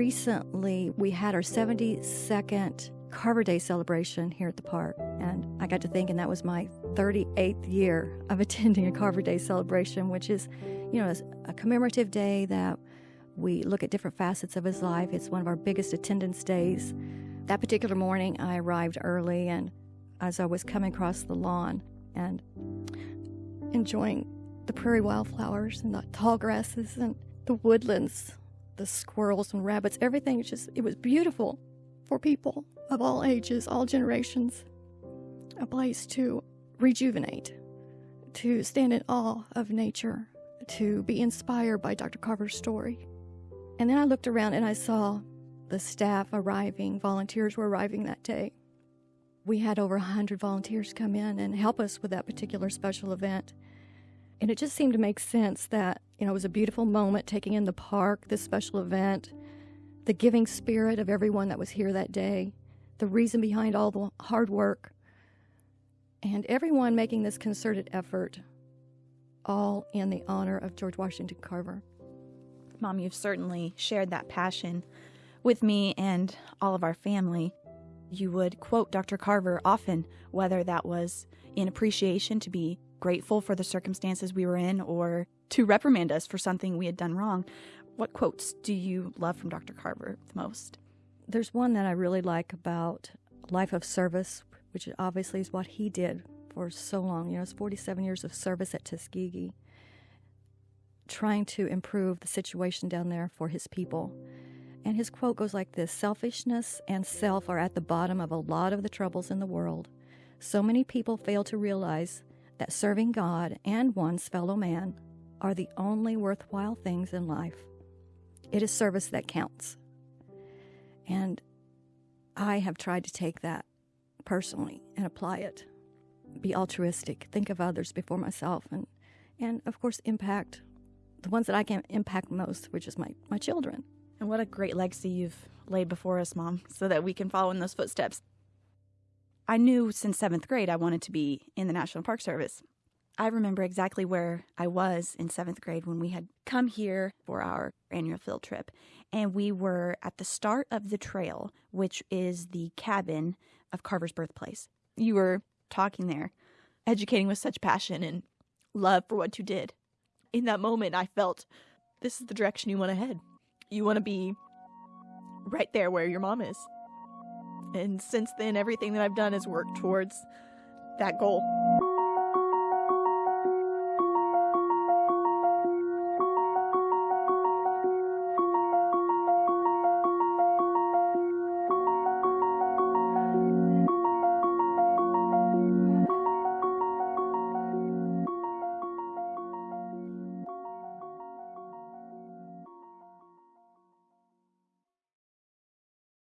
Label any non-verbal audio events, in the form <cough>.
recently we had our 72nd Carver Day celebration here at the park. And I got to thinking that was my 38th year of <laughs> attending a Carver Day celebration, which is, you know, a commemorative day that we look at different facets of his life. It's one of our biggest attendance days. That particular morning, I arrived early, and as I was coming across the lawn and enjoying the prairie wildflowers and the tall grasses and the woodlands, the squirrels and rabbits, everything just, it was beautiful for people of all ages, all generations. A place to rejuvenate, to stand in awe of nature, to be inspired by Dr. Carver's story. And then I looked around and I saw the staff arriving, volunteers were arriving that day. We had over 100 volunteers come in and help us with that particular special event. And it just seemed to make sense that, you know, it was a beautiful moment taking in the park, this special event, the giving spirit of everyone that was here that day, the reason behind all the hard work, and everyone making this concerted effort, all in the honor of George Washington Carver. Mom, you've certainly shared that passion with me and all of our family. You would quote Dr. Carver often, whether that was in appreciation to be grateful for the circumstances we were in or to reprimand us for something we had done wrong. What quotes do you love from Dr. Carver the most? There's one that I really like about life of service, which obviously is what he did for so long. You know, it's 47 years of service at Tuskegee, trying to improve the situation down there for his people. And his quote goes like this Selfishness and self are at the bottom of a lot of the troubles in the world. So many people fail to realize that serving God and one's fellow man are the only worthwhile things in life. It is service that counts. And I have tried to take that personally and apply it. Be altruistic, think of others before myself, and, and of course, impact the ones that I can impact most, which is my, my children. And what a great legacy you've laid before us, Mom, so that we can follow in those footsteps. I knew since seventh grade I wanted to be in the National Park Service. I remember exactly where I was in seventh grade when we had come here for our annual field trip. And we were at the start of the trail, which is the cabin of Carver's birthplace. You were talking there, educating with such passion and love for what you did. In that moment, I felt this is the direction you want to head you want to be right there where your mom is. And since then, everything that I've done has worked towards that goal.